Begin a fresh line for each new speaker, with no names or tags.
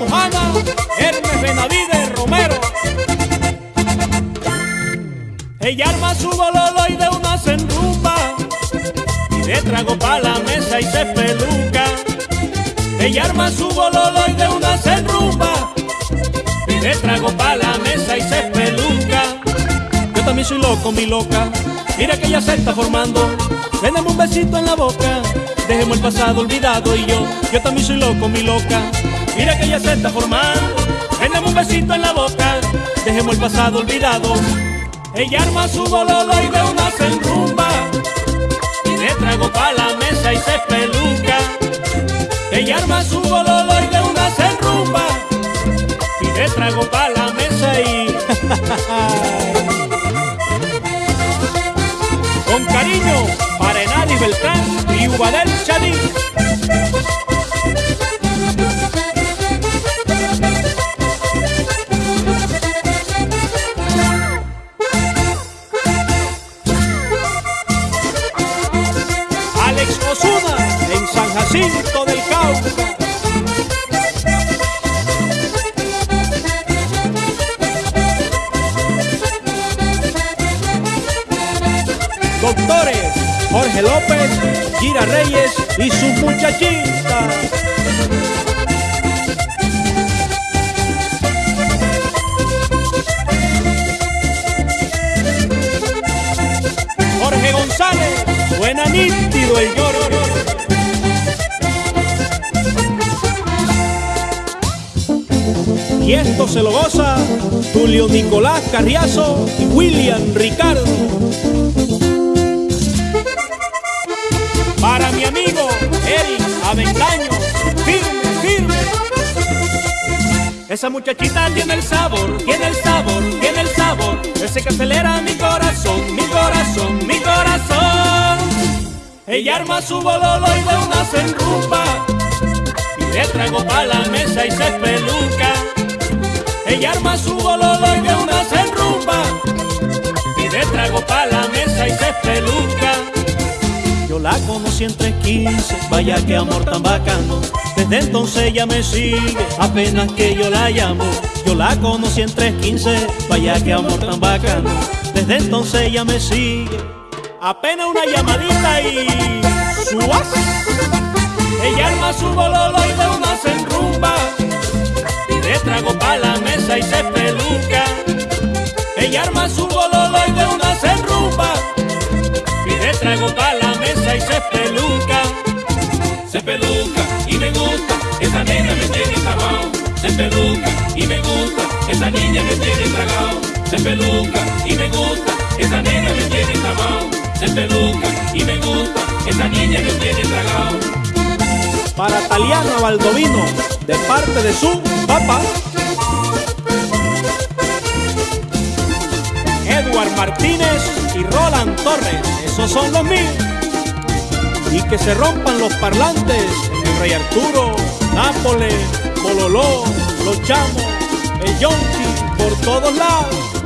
Mujana, Hermes Benavides Romero. Ella arma su bololo y de una se enrumba, y de trago pa' la mesa y se peluca. Ella arma su bololo y de una se enrumba, y de trago pa' la mesa y se peluca. Yo también soy loco, mi loca, mira que ella se está formando, Véndeme un besito en la boca, dejemos el pasado olvidado y yo, yo también soy loco, mi loca, mira que ella se está formando, Véndeme un besito en la boca, dejemos el pasado olvidado. Ella arma su bololo y de una se enrumba Y de trago pa' la mesa y se peluca. Ella arma su bololo y de una se enrumba Y de trago pa' la mesa y... Con cariño para Enali Beltrán y Ubadel Chadín Jacinto del Cauca. Doctores Jorge López, Gira Reyes y su muchachita. Jorge González, suena nítido el lloro. Y esto se lo goza Tulio Nicolás Carriazo y William Ricardo. Para mi amigo Eric Aventaño, firme, firme. Esa muchachita tiene el sabor, tiene el sabor, tiene el sabor. Ese que acelera mi corazón, mi corazón, mi corazón. Ella arma su bololo y de una se enrumba. Y le trago pa' la mesa y se peluca. Yo la conocí en 315, vaya que amor tan bacano. Desde entonces ella me sigue, apenas que yo la llamo. Yo la conocí en 315, vaya que amor tan bacano. Desde entonces ella me sigue, apenas una llamadita y suas. Ella arma su bololo y de una se enrumba. Y de trago pa' la mesa y se peluca. Ella arma su bololo y de una se enrumba.
Nena me tiene tragado. Se peluca y me gusta, esa niña me tiene tragado. Se peluca y me gusta, esa nena me tiene tragado. Se peluca y me gusta, esa niña me tiene tragado.
Para Taliana Baldovino, de parte de su papá. Edward Martínez y Roland Torres, esos son los míos. Y que se rompan los parlantes el Rey Arturo, Nápoles, Bololó, Los Chamos, el Yonki, por todos lados.